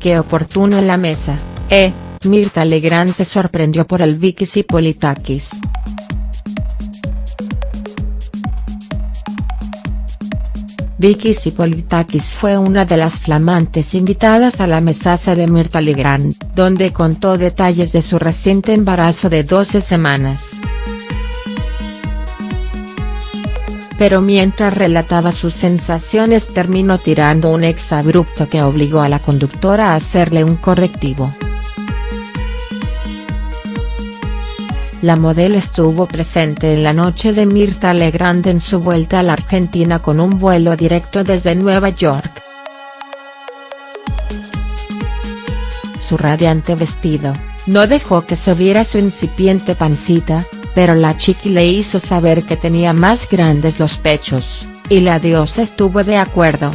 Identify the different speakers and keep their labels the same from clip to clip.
Speaker 1: Qué oportuno en la mesa, eh, Mirta Legrand se sorprendió por el Vicky Politakis. Vicky Sipolitakis fue una de las flamantes invitadas a la mesaza de Mirta Legrand, donde contó detalles de su reciente embarazo de 12 semanas. Pero mientras relataba sus sensaciones terminó tirando un exabrupto que obligó a la conductora a hacerle un correctivo. La modelo estuvo presente en la noche de Mirta Legrand en su vuelta a la Argentina con un vuelo directo desde Nueva York. Su radiante vestido, no dejó que se viera su incipiente pancita, pero la chiqui le hizo saber que tenía más grandes los pechos, y la diosa estuvo de acuerdo.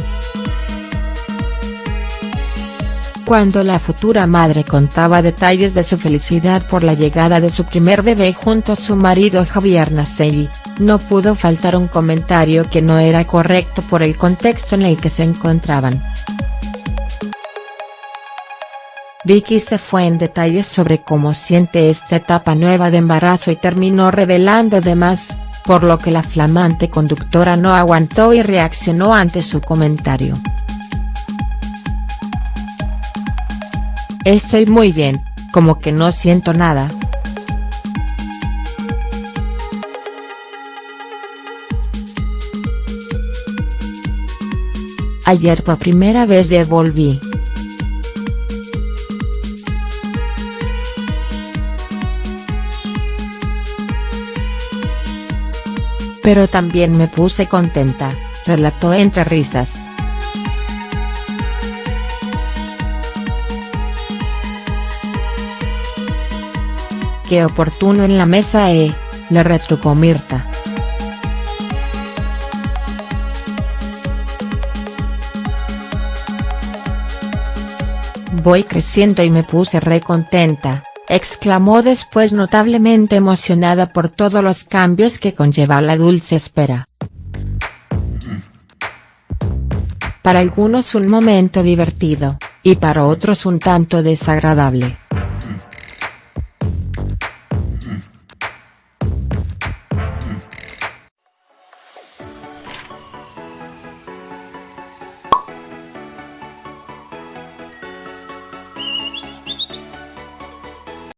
Speaker 1: Cuando la futura madre contaba detalles de su felicidad por la llegada de su primer bebé junto a su marido Javier Nasei, no pudo faltar un comentario que no era correcto por el contexto en el que se encontraban. Vicky se fue en detalles sobre cómo siente esta etapa nueva de embarazo y terminó revelando demás, por lo que la flamante conductora no aguantó y reaccionó ante su comentario. Estoy muy bien, como que no siento nada. Ayer por primera vez devolví. Pero también me puse contenta, relató entre risas. Qué oportuno en la mesa eh, le retrucó Mirta. Voy creciendo y me puse re contenta, exclamó después notablemente emocionada por todos los cambios que conlleva la dulce espera. Para algunos un momento divertido, y para otros un tanto desagradable.